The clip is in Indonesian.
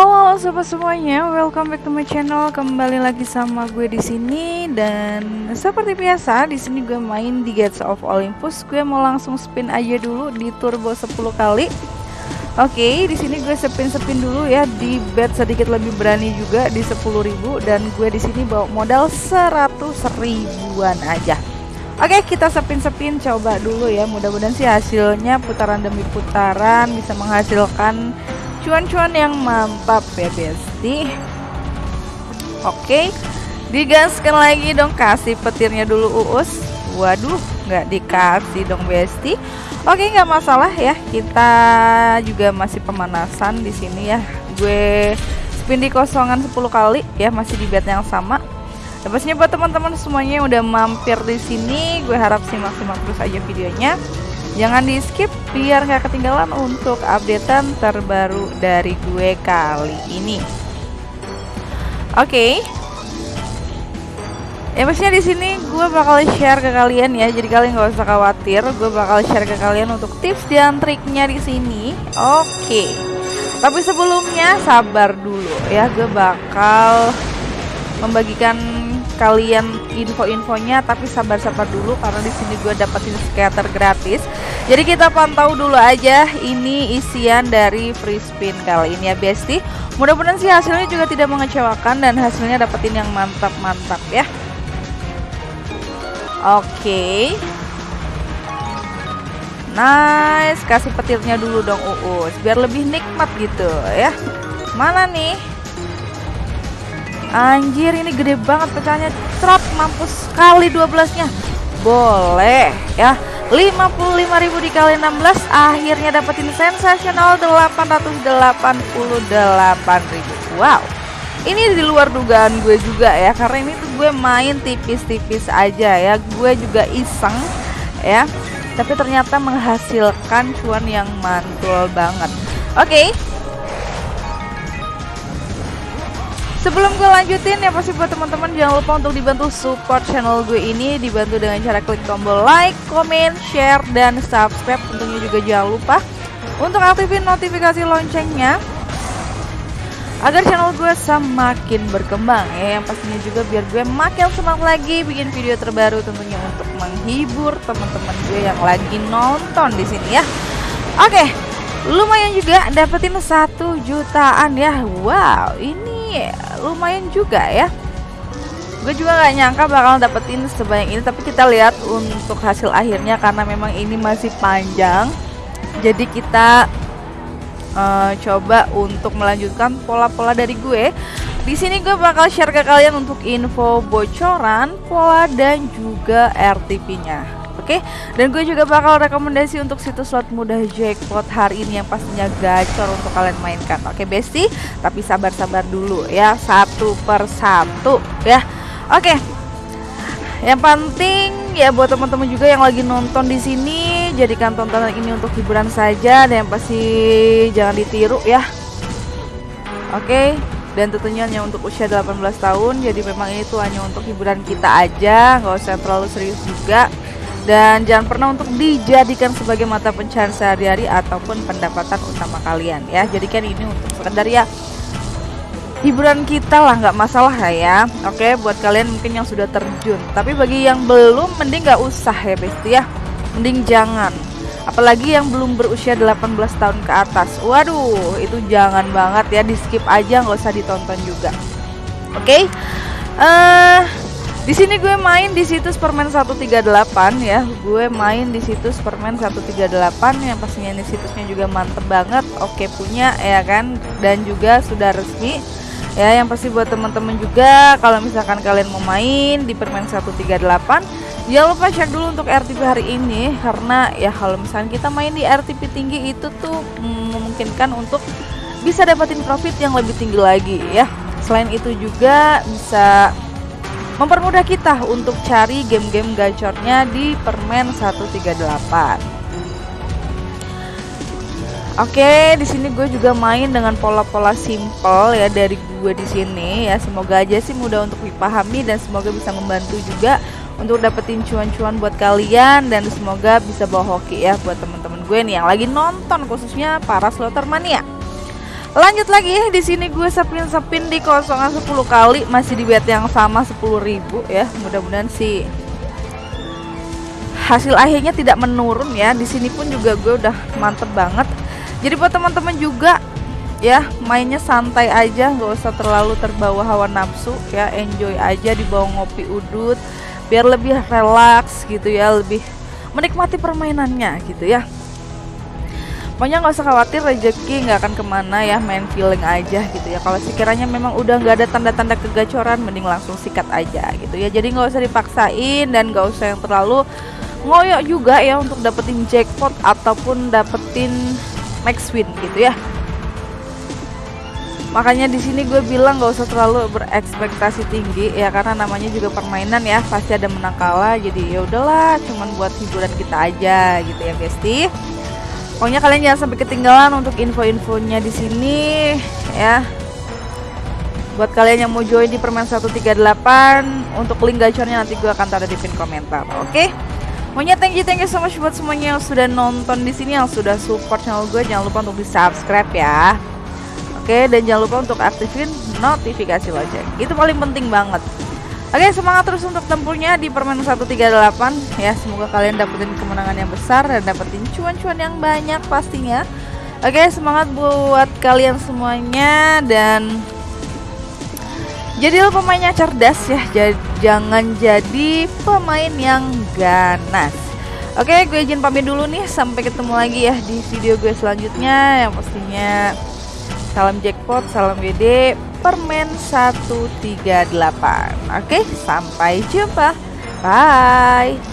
Halo sobat semuanya, welcome back to my channel. Kembali lagi sama gue di sini dan seperti biasa di sini gue main di Gates of Olympus. Gue mau langsung spin aja dulu di turbo 10 kali. Oke, di sini gue spin-spin dulu ya di bet sedikit lebih berani juga di 10.000 dan gue di sini bawa modal 100 ribuan aja. Oke, kita spin-spin coba dulu ya. Mudah-mudahan sih hasilnya putaran demi putaran bisa menghasilkan cuan-cuan yang mantap ya besti. Oke digaskan lagi dong kasih petirnya dulu uus. Waduh nggak dikasih dong besti. Oke nggak masalah ya. Kita juga masih pemanasan di sini ya. Gue spin di kosongan 10 kali ya masih di bed yang sama. Dan buat teman-teman semuanya yang udah mampir di sini gue harap simak-simak terus aja videonya Jangan di skip biar nggak ketinggalan untuk updatean terbaru dari gue kali ini. Oke. Okay. Ya pastinya di sini gue bakal share ke kalian ya, jadi kalian nggak usah khawatir. Gue bakal share ke kalian untuk tips dan triknya di sini. Oke. Okay. Tapi sebelumnya sabar dulu ya, gue bakal membagikan kalian info-infonya tapi sabar-sabar dulu karena di sini gue dapetin scatter gratis. Jadi kita pantau dulu aja ini isian dari free spin kali ini ya Besti. Mudah-mudahan sih hasilnya juga tidak mengecewakan dan hasilnya dapetin yang mantap-mantap ya. Oke. Okay. Nice, kasih petirnya dulu dong Uus biar lebih nikmat gitu ya. Mana nih? Anjir ini gede banget pecahnya. Trap mampus kali 12 nya Boleh ya. 55.000 dikali 16 Akhirnya dapetin sensasional 888.000 Wow. Ini di luar dugaan gue juga ya karena ini tuh gue main tipis-tipis aja ya. Gue juga iseng ya. Tapi ternyata menghasilkan cuan yang mantul banget. Oke okay, Sebelum gue lanjutin ya pasti buat teman-teman jangan lupa untuk dibantu support channel gue ini dibantu dengan cara klik tombol like, comment, share dan subscribe. Tentunya juga jangan lupa untuk aktifin notifikasi loncengnya agar channel gue semakin berkembang ya yang pastinya juga biar gue makin semangat lagi bikin video terbaru tentunya untuk menghibur teman-teman gue yang lagi nonton di sini ya. Oke, lumayan juga dapetin satu jutaan ya. Wow, ini lumayan juga ya. Gue juga gak nyangka bakal dapetin sebanyak ini tapi kita lihat untuk hasil akhirnya karena memang ini masih panjang. Jadi kita uh, coba untuk melanjutkan pola-pola dari gue. Di sini gue bakal share ke kalian untuk info bocoran pola dan juga RTP-nya Oke, okay? dan gue juga bakal rekomendasi untuk situs slot mudah jackpot hari ini yang pastinya gacor untuk kalian mainkan. Oke, okay, Besti, tapi sabar-sabar dulu ya, satu per satu ya. Oke. Okay. Yang penting ya buat teman-teman juga yang lagi nonton di sini, jadikan tontonan ini untuk hiburan saja dan yang pasti jangan ditiru ya. Oke. Okay dan tentunya hanya untuk usia 18 tahun jadi memang ini tuh hanya untuk hiburan kita aja nggak usah terlalu serius juga dan jangan pernah untuk dijadikan sebagai mata pencarian sehari-hari ataupun pendapatan utama kalian ya. Jadikan ini untuk sekedar ya hiburan kita lah nggak masalah ya. Oke buat kalian mungkin yang sudah terjun. Tapi bagi yang belum mending nggak usah ya besti ya. Mending jangan. Apalagi yang belum berusia 18 tahun ke atas. Waduh itu jangan banget ya. Di skip aja nggak usah ditonton juga. Oke? Okay? uh, di sini gue main di situs permen 138 ya. Gue main di situs permen 138 yang pastinya ini situsnya juga mantep banget. Oke punya ya kan dan juga sudah resmi. Ya, yang pasti buat teman-teman juga kalau misalkan kalian mau main di permen 138 Jangan lupa share dulu untuk RTP hari ini karena ya kalau misalkan kita main di RTP tinggi itu tuh memungkinkan untuk bisa dapetin profit yang lebih tinggi lagi ya. Selain itu juga bisa mempermudah kita untuk cari game-game gacornya di permen 138. Oke, di sini gue juga main dengan pola-pola simple ya dari gue di sini ya. Semoga aja sih mudah untuk dipahami dan semoga bisa membantu juga untuk dapetin cuan-cuan buat kalian dan semoga bisa bawa hoki ya buat teman-teman gue nih yang lagi nonton khususnya para slotter mania. Lanjut lagi di sini gue sepin-sepin di kosongan 10 kali masih di bet yang sama 10.000 ya. Mudah-mudahan sih hasil akhirnya tidak menurun ya. Di sini pun juga gue udah mantep banget. Jadi buat teman-teman juga ya mainnya santai aja nggak usah terlalu terbawa hawa nafsu ya enjoy aja di bawah ngopi udut biar lebih relax gitu ya lebih menikmati permainannya gitu ya pokoknya nggak usah khawatir rezeki nggak akan ke mana ya main feeling aja gitu ya. Kalau sekiranya memang udah nggak ada tanda-tanda kegacoran mending langsung sikat aja gitu ya. Jadi nggak usah dipaksain dan nggak usah yang terlalu ngoyok juga ya untuk dapetin jackpot ataupun dapetin max win gitu ya. Makanya di sini gue bilang gak usah terlalu berekspektasi tinggi ya karena namanya juga permainan ya. Pasti ada menang kalah jadi ya udahlah cuman buat hiburan kita aja gitu ya Besti pokoknya kalian jangan sampai ketinggalan untuk info-infonya di sini ya buat kalian yang mau join di permain 138 untuk link gacornya nanti gue akan taruh di pin komentar oke okay? Pokoknya thank you thank you so much buat semuanya yang sudah nonton di sini yang sudah support channel gue jangan lupa untuk di subscribe ya Oke, dan jangan lupa untuk aktifin notifikasi lonceng. Itu paling penting banget. Oke, semangat terus untuk tempurnya di permen 138 ya. Semoga kalian dapetin kemenangan yang besar dan dapetin cuan-cuan yang banyak pastinya. Oke, semangat buat kalian semuanya dan jadilah pemainnya cerdas ya. J jangan jadi pemain yang ganas. Oke, gue izin pamit dulu nih. Sampai ketemu lagi ya di video gue selanjutnya yang pastinya Salam jackpot, salam WD, permen 138. Oke, sampai jumpa. Bye.